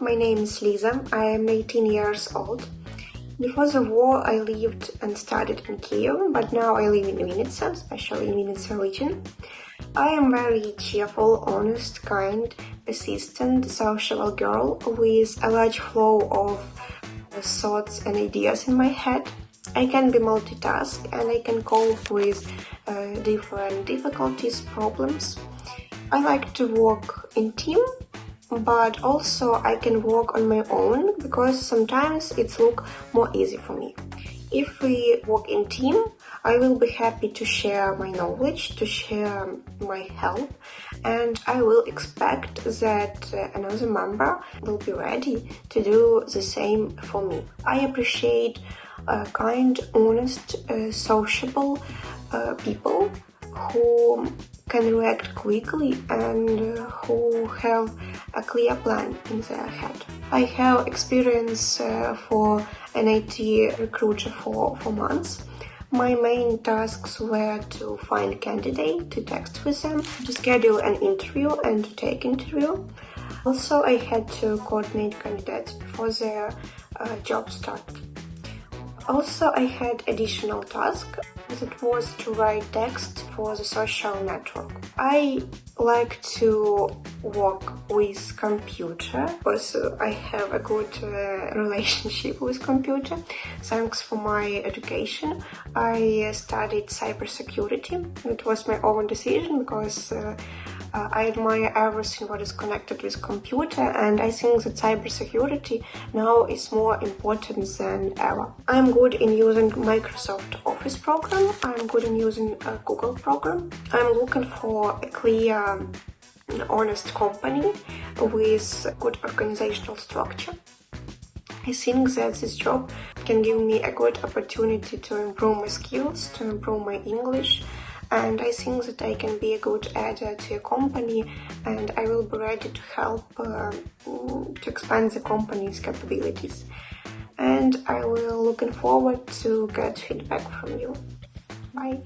my name is Lisa. I am 18 years old. Before the war, I lived and studied in Kiev, but now I live in Vinnytsia, especially in Vinnytsia region. I am very cheerful, honest, kind, persistent, sociable girl with a large flow of thoughts and ideas in my head. I can be multitask and I can cope with uh, different difficulties, problems. I like to work in team but also I can work on my own because sometimes it's look more easy for me. If we work in team, I will be happy to share my knowledge, to share my help, and I will expect that uh, another member will be ready to do the same for me. I appreciate uh, kind, honest, uh, sociable uh, people who can react quickly and uh, who have a clear plan in their head. I have experience uh, for an IT recruiter for, for months. My main tasks were to find candidate, to text with them, to schedule an interview and to take interview. Also, I had to coordinate candidates before their uh, job start. Also, I had additional task that was to write text for the social network. I like to work with computer because I have a good uh, relationship with computer. Thanks for my education. I studied cybersecurity. It was my own decision because uh, uh, I admire everything what is connected with computer and I think that cybersecurity now is more important than ever. I'm good in using Microsoft Office program, I'm good in using a Google program. I'm looking for a clear, honest company with good organizational structure. I think that this job can give me a good opportunity to improve my skills, to improve my English, and I think that I can be a good adder to a company and I will be ready to help uh, to expand the company's capabilities. And I will looking forward to get feedback from you. Bye!